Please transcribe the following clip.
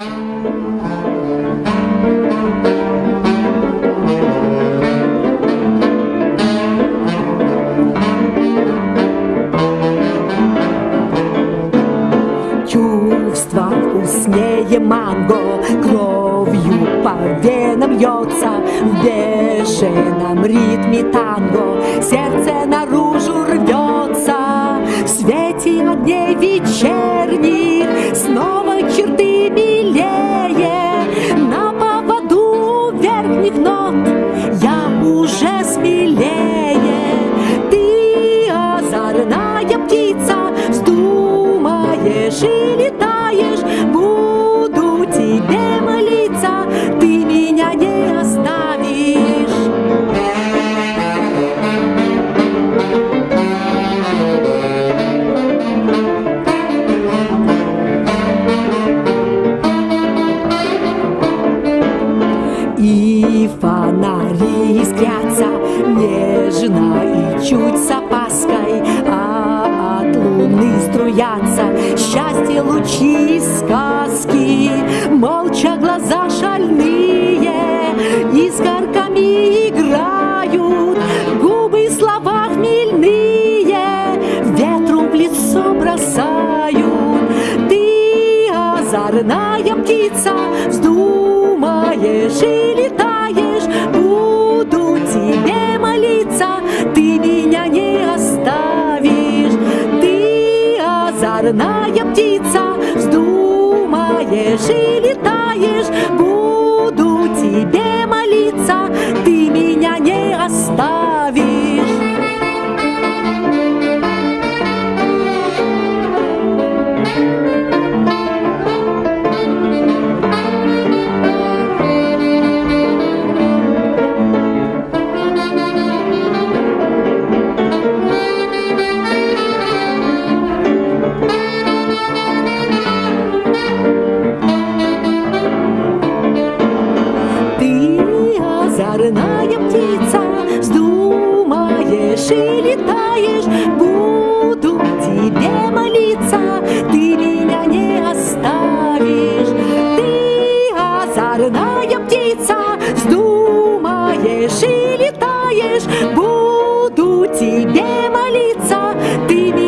Чувство вкуснее манго Кровью по венам льется. В бешеном ритме танго Сердце наружу рвется. В свете огней вечерних верхних нот Я уже смелее. Ты озорная птица Вздумаешь и летаешь Фонари искрятся нежно и чуть с опаской, А от луны струятся счастье лучи сказки. Молча глаза шальные искорками играют, Губы слова хмельные ветру в лицо бросают. Ты озорная птица, вздумаешь и летаешь, буду тебе молиться, ты меня не оставишь. Ты озорная птица, вздумаешь и летаешь, озорная птица, вздумаешь и летаешь, буду тебе молиться, ты меня.